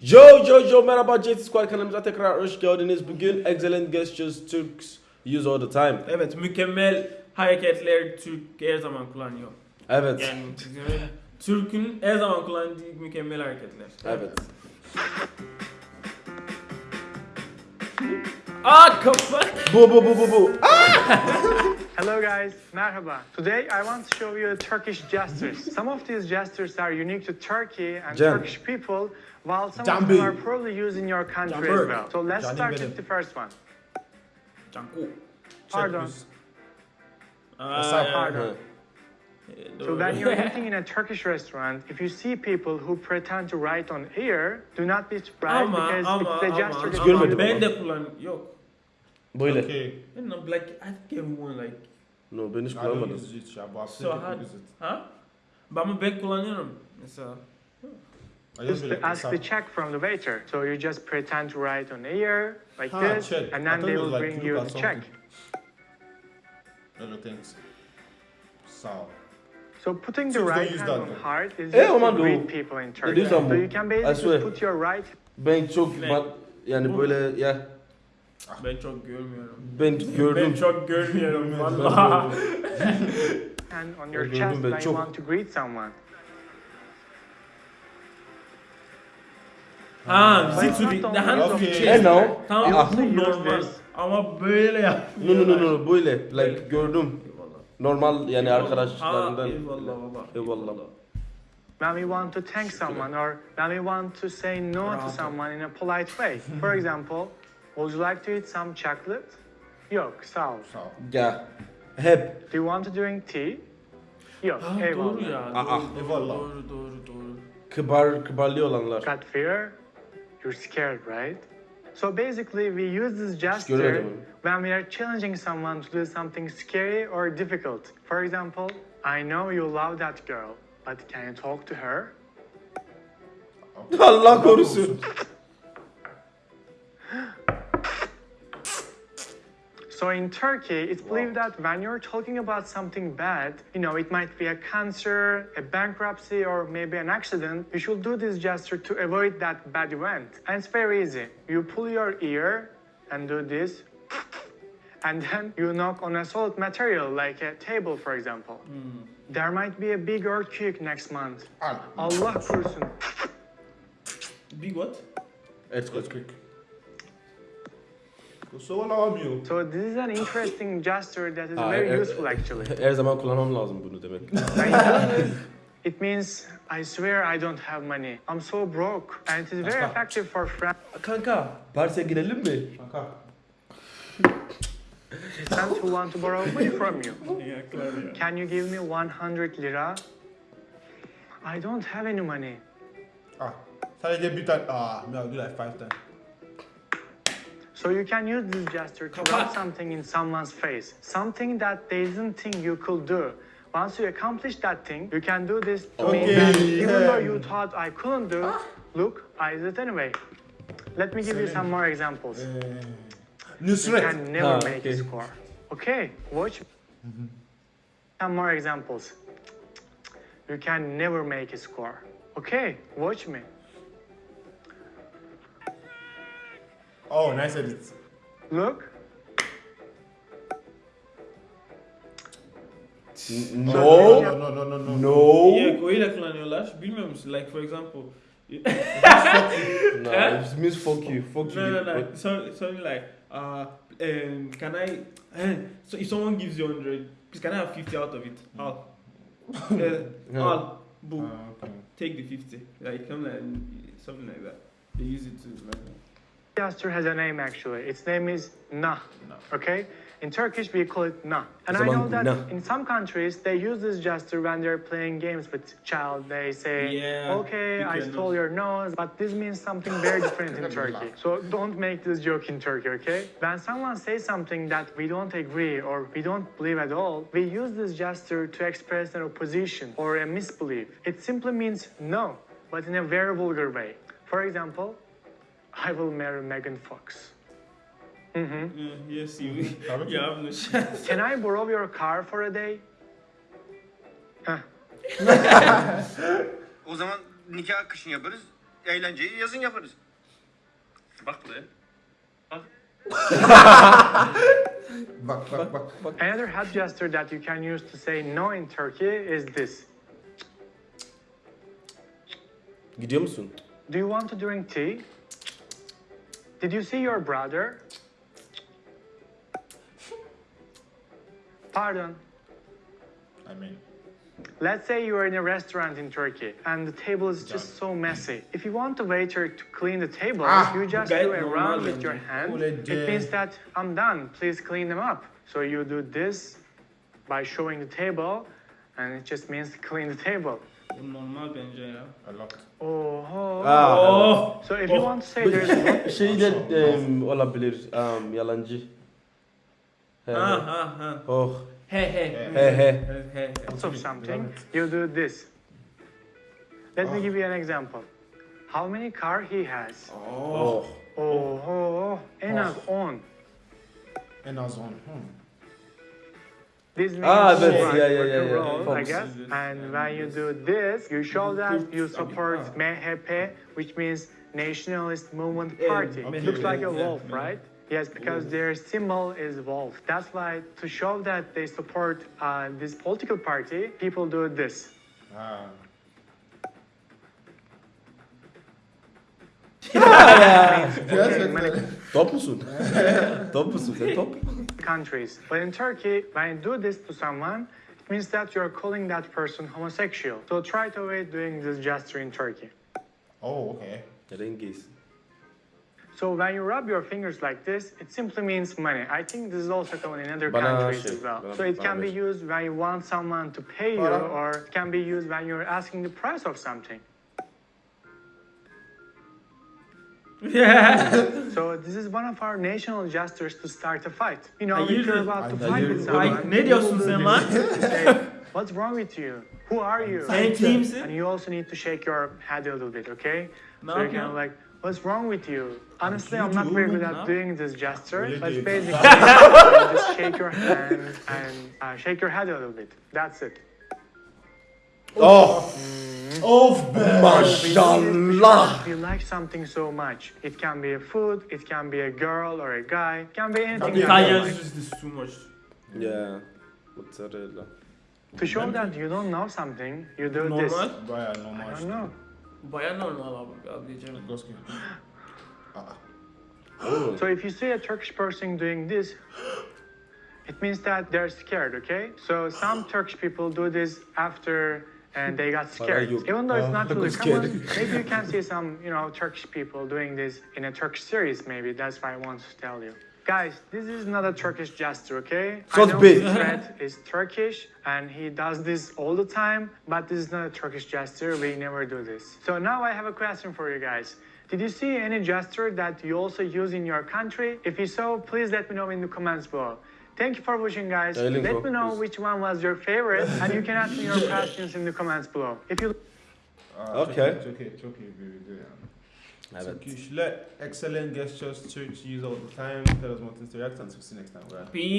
Yo yo yo merhaba JT Squad kanalımıza tekrar hoş geldiniz. Bugün excellent gestures Turks use all the time. Evet mükemmel hareketler Türk her zaman kullanıyor. Evet. Yani Türk'ün her zaman kullandığı mükemmel hareketler. Evet. Aa kafa. Bu bu bu bu bu. Hello guys, merhaba. Today I want to show you a Turkish gestures. Some of these gestures are unique to Turkey and Can. Turkish people, while some of Can be. them are probably used in your country as well. So let's Can start benim. with the first one. Canku. Pardon. Uh, Aa, Pardon. So when you're eating in a Turkish restaurant, if you see people who pretend to write on here, do not be surprised ama because ama it's the ama, gesture that ama you ben de kullan yok. Böyle. Okay. And I'm like I think everyone like No ben hiç I don't kullanmadım. use it, ya, but so people use it. Ha? Ben ben kullanıyorum mesela. I Just it ask the check from the waiter. So you just pretend to write on here like Ah, this, check. and I then they will like bring you the check. something. Other things. So. So putting the right hand on heart is E, just to greet people in Turkey. So you can I basically put your right Ben çok yani böyle ya Ben çok görmüyorum. ben Ben gördüm. çok görmüyorum Ben valla. hand on your chest ben you çok. want to greet someone. Ha, only of the Okay. no. Tamam bu normal. Ama böyle yap. No no no no böyle like gördüm. Eyvallah. Normal yani arkadaşlarından. eyvallah baba. Eyvallah. When we want to thank someone or when we want to say no to someone in a polite way. For example, would you like to eat some chocolate? Yok, sağ ol. So. Ya hep Do you want to drink tea? Yok, Ha, doğru eyvallah. ya. Aa. Doğru, doğru, Eyvallah. doğru, doğru, doğru. kibar kibarlı olanlar. Got fear? You're scared, right? So basically, we use this gesture görmedim. when we are challenging someone to do something scary or difficult. For example, I know you love that girl, but can you talk to her? Allah korusun. So in Turkey, it's believed that when you're talking about something bad, you know, it might be a cancer, a bankruptcy, or maybe an accident, you should do this gesture to avoid that bad event. And it's very easy. You pull your ear and do this, and then you knock on a solid material like a table, for example. Mm. There might be a big earthquake next month. Al. Allah korusun. Big what? It's earthquake. So I you? So this is an interesting gesture that is Ah, very eh, useful actually. Her zaman kullanmam lazım bunu demek. It means I swear I don't have money. I'm so broke. And it is very Kanka. effective for friends Kanka Paris'e girelim mi? Kanka. who want to borrow money from you. Yeah. Can you give me 100 lira? I don't have any money. Ah. Sadece bir tane. Ah. No, do like five times. So you can use this gesture to rub something in someone's face. Something that they didn't think you could do. Once you accomplish that thing, you can do this to me Okay, even though you thought I couldn't do, ah. look, I did it anyway. Let me give you some more examples. Uh, you Nusret. can never Ah, make a okay. score. Okay, watch. Mm-hmm. Some more examples. You can never make a score. Okay, watch me. Oh, nice edit. Look. No. No, no, no, no, no. No. Yeah, öyle kullanıyorlar. Bilmiyor musun? Like for example. No, it means fuck you. Fuck you. No, no, no. So, something like, uh, um, can I? so if someone gives you hundred, please can I have fifty out of it? Al. Uh, Yeah. Al. Boom. Ah, okay. Take the fifty. Like come like something like that. They use it to like. Gesture has a name actually. Its name is na. Na. Okay? In Turkish we call it na. And I know that na. in some countries they use this gesture when they're playing games with child. They say, Yeah, okay, I stole your nose, but this means something very different in Turkey. So don't make this joke in Turkey, okay? When someone says something that we don't agree or we don't believe at all, we use this gesture to express an opposition or a misbelief. It simply means no, but in a very vulgar way. For example, I will marry Megan Fox. Yeah, yes, you. Tabii ki. you no chance. Can I borrow your car for a day? Huh. O zaman nikah kışın yaparız. eğlenceyi yazın yaparız. Bak be. Bak bak bak. Another head gesture that you can use to say no in Turkey is this. Gidiyor musun? Do you want to drink tea? Did you see your brother? Pardon. I mean. Let's say you are in a restaurant in Turkey and the table is just so messy. If you want the waiter to clean the table, Ah, you just do a round with your hand. It means that I'm done. Please clean them up. So you do this by showing the table, and it just means clean the table. Bu normal bence ya. A lot. Oh. Aa, Oh. So if you want to say there's şey de em, olabilir. Um, yalancı. He, Ha he. ha ha. Oh. He he. He he. He he. lots of something, you do this. Let me give you an example. How many car he has? Oh. Oh, oh, oh. en az 10. En az on. Hmm. This means Ah, right, that's- yeah, yeah, rock yeah, and yeah. roll, I guess. And when you do this, you show that you support MHP, which means Nationalist Movement Party. okay. It looks like a wolf, right? Yes, because their symbol is wolf. That's why to show that they support uh, this political party, people do this. Ha. Okay, many Top musun? top musun sen top? Countries. But in Turkey, when you do this to someone, it means that you're calling that person homosexual. So try to avoid doing this gesture in Turkey. Oh okay. Rengiz. So when you rub your fingers like this, it simply means money. I think this is also common in other Bana countries şey, as well. bana- So it can be used when you want someone to pay you, Bana- or it can be used when you're asking the price of something. Yeah. So this is one of our national gestures to start a fight. You know, Hayır, if you're about to fight with Ay, someone, ne diyorsun will sen lan? Say, What's wrong with you? Who are you? Sen kimsin? And you also need to shake your head a little bit, okay? Ne so you're kind of like, what's wrong with you? Honestly, I'm not very good at doing this gesture, Really but basically, just shake your hand and uh, shake your head a little bit. That's it. Oh. Of be. Maşallah. If you like something so much, it can be a food, it can be a girl or a guy, it can be anything. be that a you Italians like. use this too much. Yeah. Mozzarella. To show that you don't know something, you do this. Normal. Baya I normal. don't know. Baya normal abi. Abi diyeceğim. Goski. Aa. Oh. So if you see a Turkish person doing this, it means that they're scared, okay? So some Turkish people do this after and they got scared. you- Even though it's not Ah, really common, maybe you can see some, you know, Turkish people doing this in a Turkish series maybe. That's why I want to tell you. Guys, this is not a Turkish gesture, okay? So I it's know. Fred is Turkish and he does this all the time, but this is not a Turkish gesture. We never do this. So now I have a question for you guys. Did you see any gesture that you also use in your country? If you so, please let me know in the comments below. Thank you for watching, guys. Let up, me know which one was your favorite, and you can ask me your questions in the comments below. If you Aa, Okay. Çok iyi, çok iyi, çok iyi bir video yani. Evet. Turkish, let excellent gestures to use all the time. Tell us more things to react and see you next time. Bye. Peace.